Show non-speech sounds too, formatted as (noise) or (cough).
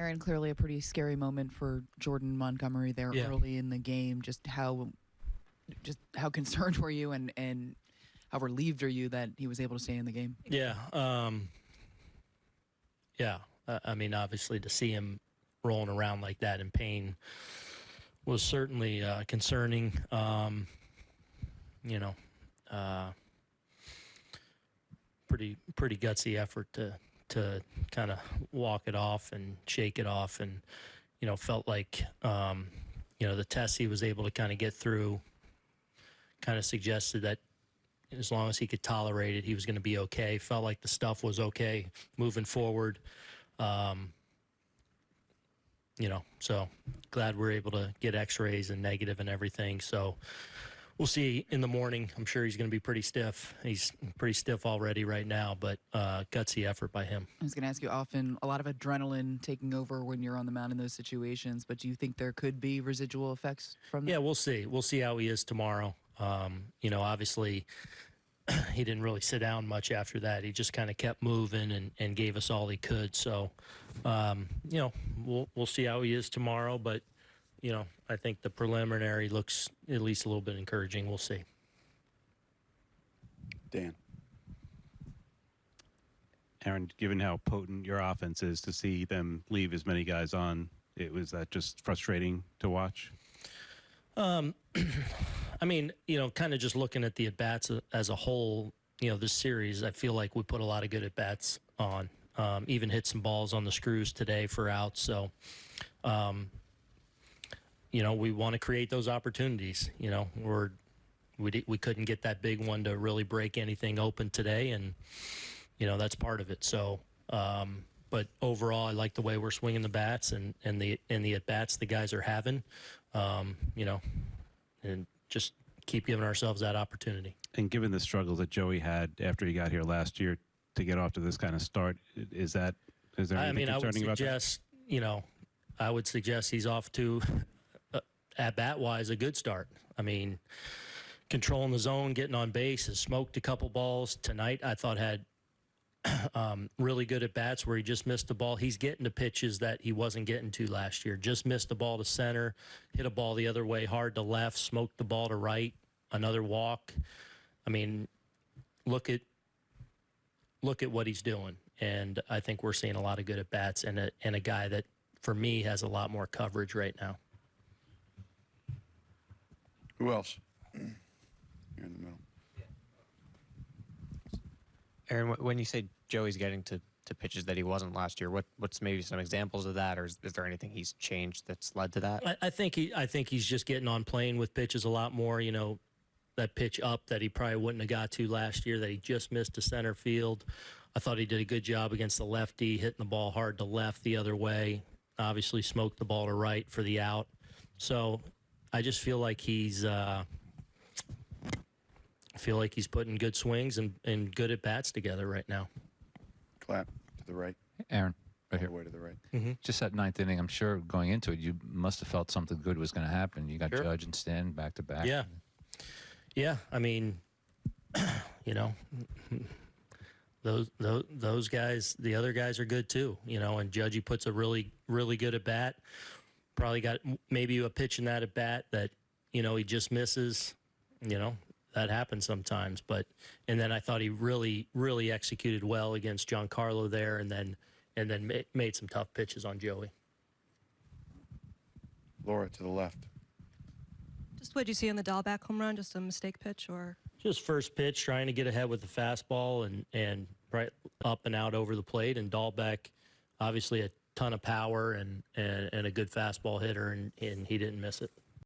Aaron, clearly a pretty scary moment for Jordan Montgomery there Yeah. early in the game. Just how, just how concerned were you, and and how relieved are you that he was able to stay in the game? Yeah. Um, yeah. I mean, obviously, to see him rolling around like that in pain was certainly uh, concerning. Um, you know, uh, pretty pretty gutsy effort to to kind of walk it off and shake it off, and you know, felt like um, you know the test he was able to kind of get through kind of suggested that as long as he could tolerate it, he was going to be okay. Felt like the stuff was okay moving forward. Um, you know, so glad we're able to get X-rays and negative and everything. So we'll see in the morning. I'm sure he's going to be pretty stiff. He's pretty stiff already right now, but uh, gutsy effort by him. I was going to ask you often a lot of adrenaline taking over when you're on the mound in those situations, but do you think there could be residual effects from that? Yeah, we'll see. We'll see how he is tomorrow. Um, you know, obviously, (clears throat) he didn't really sit down much after that. He just kind of kept moving and, and gave us all he could. So, um, you know, we'll we'll see how he is tomorrow. But, you know, I think the preliminary looks at least a little bit encouraging. We'll see. Dan. Aaron, given how potent your offense is, to see them leave as many guys on, it was that just frustrating to watch. Um, (clears throat) I mean, you know, kind of just looking at the at bats as a whole, you know, this series, I feel like we put a lot of good at bats on. Um, even hit some balls on the screws today for outs. So, um, you know, we want to create those opportunities. You know, we're we we couldn't get that big one to really break anything open today, and you know that's part of it. So, um, but overall, I like the way we're swinging the bats and and the and the at bats the guys are having. Um, you know, and just keep giving ourselves that opportunity. And given the struggles that Joey had after he got here last year to get off to this kind of start, is that is there I mean, I would concerning about that? suggest, you know, I would suggest he's off to, at bat wise, a good start. I mean, controlling the zone, getting on base, has smoked a couple balls tonight. I thought had (clears throat) um, really good at bats where he just missed the ball. He's getting to pitches that he wasn't getting to last year. Just missed the ball to center, hit a ball the other way, hard to left, smoked the ball to right, another walk. I mean, look at look at what he's doing, and I think we're seeing a lot of good at bats and a and a guy that for me has a lot more coverage right now. Who else? You're in the middle. Aaron, when you say Joey's getting to, to pitches that he wasn't last year, what what's maybe some examples of that, or is, is there anything he's changed that's led to that? I, I think he I think he's just getting on playing with pitches a lot more. You know, that pitch up that he probably wouldn't have got to last year that he just missed to center field. I thought he did a good job against the lefty, hitting the ball hard to left the other way. Obviously, smoked the ball to right for the out. So, I just feel like he's. Uh, I feel like he's putting good swings and, and good at bats together right now. Clap to the right. Aaron, right here. way to the right. Just that ninth inning, I'm sure going into it, you must have felt something good was going to happen. You got Sure. Judge and Stan back to back. Yeah. Yeah, I mean, (clears throat) you know, those those those guys, the other guys are good too, you know, and Judgy puts a really really good at bat. Probably got maybe a pitch in that at bat that, you know, he just misses, you know, that happens sometimes, but and then I thought he really really executed well against Giancarlo there and then and then ma- made some tough pitches on Joey. Laura to the left. Just what you see in the Dalbec home run, just a mistake pitch, or Just first pitch, trying to get ahead with the fastball and and right up and out over the plate. And Dalbec, obviously a ton of power and and, and a good fastball hitter, and, and he didn't miss it.